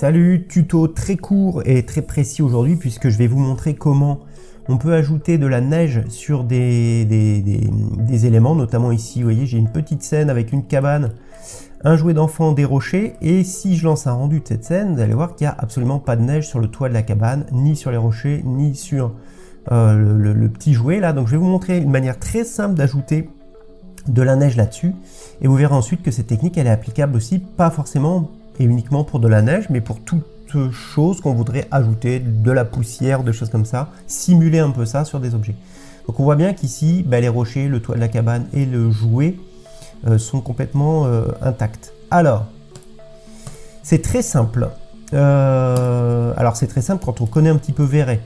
Salut, tuto très court et très précis aujourd'hui puisque je vais vous montrer comment on peut ajouter de la neige sur des, éléments, notamment ici, vous voyez, j'ai une petite scène avec une cabane, un jouet d'enfant, des rochers, et si je lance un rendu de cette scène, vous allez voir qu'il n'y a absolument pas de neige sur le toit de la cabane, ni sur les rochers, ni sur euh, le, le, petit jouet là. Donc je vais vous montrer une manière très simple d'ajouter de la neige là-dessus, et vous verrez ensuite que cette technique, elle est applicable aussi, pas forcément et uniquement pour de la neige, mais pour toute chose qu'on voudrait ajouter, de la poussière, des choses comme ça, simuler un peu ça sur des objets. Donc on voit bien qu'ici, bah, les rochers, le toit de la cabane et le jouet euh, sont complètement euh, intacts. Alors, c'est très simple. Euh, alors c'est très simple quand on connaît un petit peu Véret.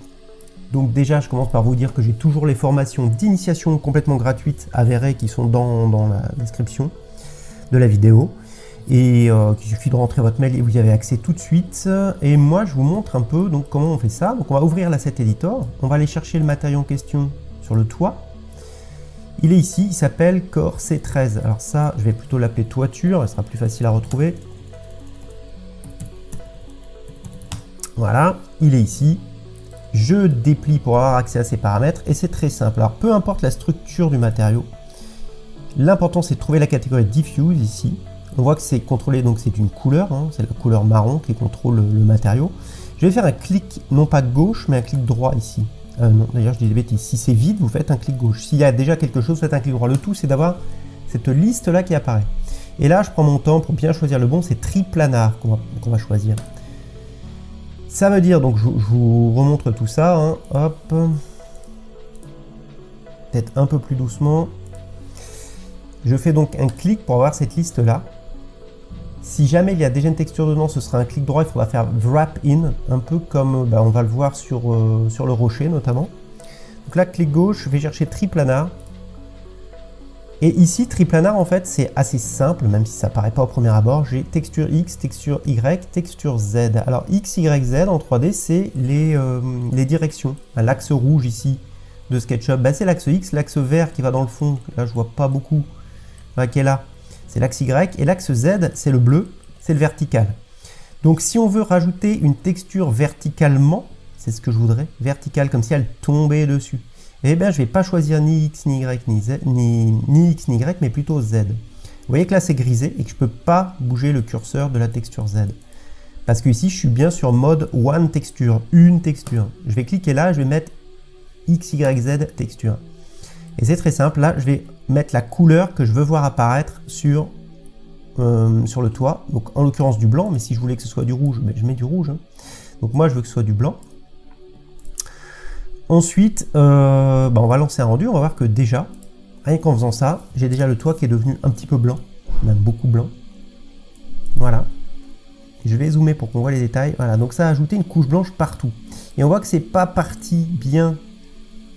Donc déjà, je commence par vous dire que j'ai toujours les formations d'initiation complètement gratuites à Véret qui sont dans, dans la description de la vidéo et euh, il suffit de rentrer votre mail et vous y avez accès tout de suite. Et moi, je vous montre un peu donc comment on fait ça. Donc on va ouvrir l'asset editor, on va aller chercher le matériau en question sur le toit. Il est ici, il s'appelle Core C13. Alors ça, je vais plutôt l'appeler toiture, ce sera plus facile à retrouver. Voilà, il est ici. Je déplie pour avoir accès à ces paramètres et c'est très simple. Alors peu importe la structure du matériau, l'important c'est de trouver la catégorie diffuse ici on voit que c'est contrôlé, donc c'est une couleur, hein, c'est la couleur marron qui contrôle le, matériau. Je vais faire un clic, non pas gauche, mais un clic droit ici. Euh, non, d'ailleurs je dis des bêtises. Si c'est vide, vous faites un clic gauche. S'il y a déjà quelque chose, vous faites un clic droit. Le tout, c'est d'avoir cette liste-là qui apparaît. Et là, je prends mon temps pour bien choisir le bon. C'est triplanar qu'on va, choisir. Ça veut dire, donc je, vous remontre tout ça. Hein. hop. Peut-être un peu plus doucement. Je fais donc un clic pour avoir cette liste-là. Si jamais il y a déjà une texture dedans, ce sera un clic droit, il faudra faire wrap in, un peu comme bah, on va le voir sur, euh, sur le rocher notamment. Donc là, clic gauche, je vais chercher triplanar. Et ici, triplanar, en fait, c'est assez simple, même si ça paraît pas au premier abord. J'ai texture X, texture Y, texture Z. Alors, X, Y, Z en 3D, c'est les, euh, les directions. L'axe rouge ici de SketchUp, bah, c'est l'axe X. L'axe vert qui va dans le fond, là, je vois pas beaucoup, bah, qui est là, c'est l'axe Y, et l'axe Z, c'est le bleu, c'est le vertical. Donc si on veut rajouter une texture verticalement, c'est ce que je voudrais, verticale, comme si elle tombait dessus, eh bien je ne vais pas choisir ni X, ni Y, ni, Z, X, ni Y, mais plutôt Z. Vous voyez que là c'est grisé et que je ne peux pas bouger le curseur de la texture Z. Parce que ici je suis bien sur mode One Texture, une texture. Je vais cliquer là, je vais mettre X, Y, Z texture. Et c'est très simple, là je vais mettre la couleur que je veux voir apparaître sur, euh, sur le toit. Donc en l'occurrence du blanc, mais si je voulais que ce soit du rouge, ben, je mets du rouge. Hein. Donc moi je veux que ce soit du blanc. Ensuite, euh, ben, on va lancer un rendu, on va voir que déjà, rien qu'en faisant ça, j'ai déjà le toit qui est devenu un petit peu blanc, même beaucoup blanc. Voilà. Je vais zoomer pour qu'on voit les détails. Voilà, donc ça a ajouté une couche blanche partout. Et on voit que c'est pas parti bien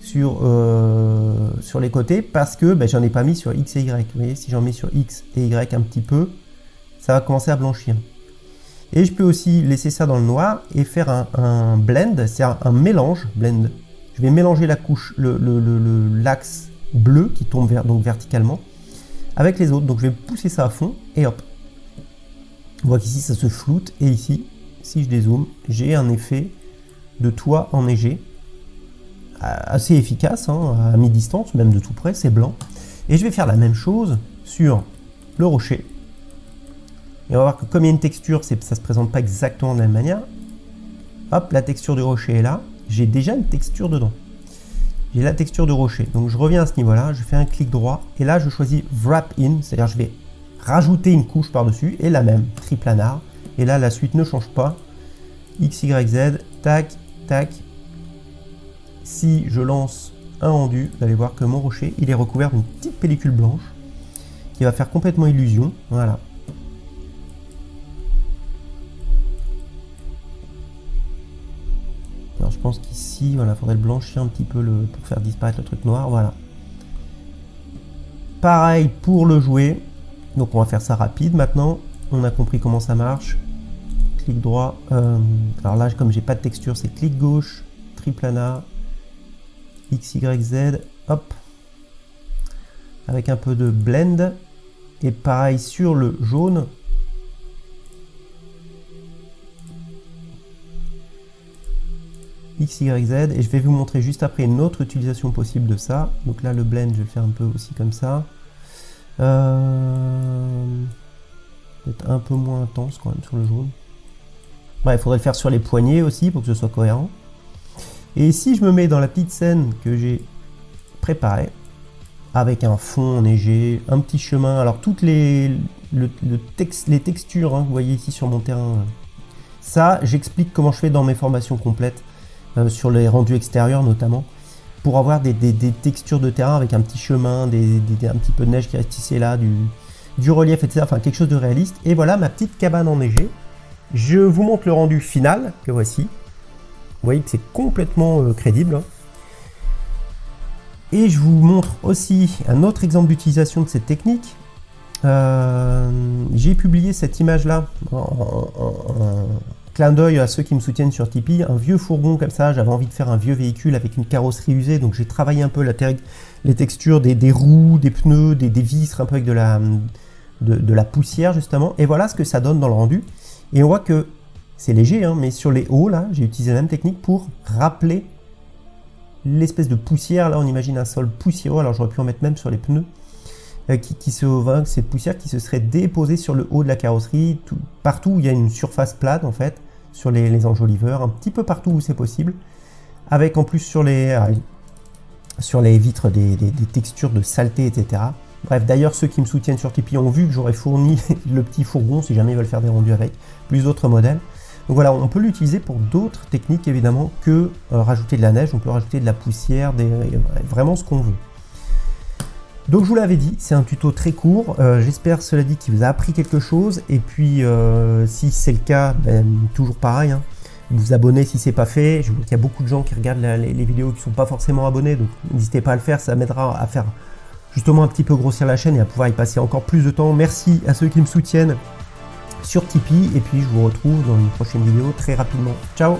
sur, euh, sur les côtés parce que ben, j'en ai pas mis sur X et Y. Vous voyez, si j'en mets sur X et Y un petit peu, ça va commencer à blanchir. Et je peux aussi laisser ça dans le noir et faire un, blend, c'est un, mélange, blend. Je vais mélanger la couche, l'axe le, bleu qui tombe donc verticalement avec les autres. Donc je vais pousser ça à fond et hop. On voit qu'ici ça se floute et ici, si je dézoome, j'ai un effet de toit enneigé assez efficace, hein, à mi-distance, même de tout près, c'est blanc. Et je vais faire la même chose sur le rocher. Et on va voir que comme il y a une texture, ça se présente pas exactement de la même manière. Hop, la texture du rocher est là. J'ai déjà une texture dedans. J'ai la texture de rocher. Donc je reviens à ce niveau-là, je fais un clic droit, et là je choisis Wrap In, c'est-à-dire je vais rajouter une couche par-dessus, et la même, triplanar. Et là, la suite ne change pas. X, Y, Z, tac, tac, si je lance un rendu, vous allez voir que mon rocher, il est recouvert d'une petite pellicule blanche qui va faire complètement illusion. Voilà. Alors je pense qu'ici, voilà, faudrait le blanchir un petit peu pour faire disparaître le truc noir. Voilà. Pareil pour le jouet. Donc on va faire ça rapide maintenant. On a compris comment ça marche. Clic droit. Euh, alors là, comme j'ai pas de texture, c'est clic gauche, triplanar, X, Y, hop, avec un peu de blend, et pareil sur le jaune, X. Et je vais vous montrer juste après une autre utilisation possible de ça. Donc là, le blend, je vais le faire un peu aussi comme ça. Euh... Peut-être un peu moins intense quand même sur le jaune. Bref, il faudrait le faire sur les poignets aussi pour que ce soit cohérent. Et si je me mets dans la petite scène que j'ai préparée, avec un fond enneigé, un petit chemin, alors toutes les, textures, hein, vous voyez ici sur mon terrain, ça j'explique comment je fais dans mes formations complètes, euh, sur les rendus extérieurs notamment, pour avoir des, textures de terrain avec un petit chemin, un petit peu de neige qui reste ici là, du, du relief, etc. Enfin quelque chose de réaliste. Et voilà ma petite cabane enneigée. Je vous montre le rendu final que voici. Vous voyez que c'est complètement euh, crédible. Hein. Et je vous montre aussi un autre exemple d'utilisation de cette technique. Euh, j'ai publié cette image-là en, clin d'œil à ceux qui me soutiennent sur Tipeee. Un vieux fourgon comme ça, j'avais envie de faire un vieux véhicule avec une carrosserie usée, donc j'ai travaillé un peu la les textures des, roues, des pneus, des, des, un peu avec de, la poussière justement. Et voilà ce que ça donne dans le rendu. Et on voit que c'est léger, hein, mais sur les hauts, là, j'ai utilisé la même technique pour rappeler l'espèce de poussière. Là, on imagine un sol poussiéreux. Alors, j'aurais pu en mettre même sur les pneus. Euh, qui, se cette poussière qui se serait déposée sur le haut de la carrosserie, tout, partout où il y a une surface plate en fait, sur les, enjoliveurs, un petit peu partout où c'est possible, avec en plus sur les, euh, sur les vitres des, textures de saleté, etc. Bref, d'ailleurs, ceux qui me soutiennent sur Tipeee ont vu que j'aurais fourni le petit fourgon si jamais ils veulent faire des rendus avec, plus d'autres modèles. Donc voilà, on peut l'utiliser pour d'autres techniques évidemment que euh, rajouter de la neige, on peut rajouter de la poussière, des, vraiment ce qu'on veut. Donc je vous l'avais dit, c'est un tuto très court, euh, j'espère cela dit qu'il vous a appris quelque chose, et puis euh, si c'est le cas, ben, toujours pareil, hein. vous abonnez si c'est pas fait, je vois qu'il y a beaucoup de gens qui regardent les, vidéos qui sont pas forcément abonnés, donc n'hésitez pas à le faire, ça m'aidera à faire justement un petit peu grossir la chaîne et à pouvoir y passer encore plus de temps. Merci à ceux qui me soutiennent sur Tipeee, et puis je vous retrouve dans une prochaine vidéo très rapidement. Ciao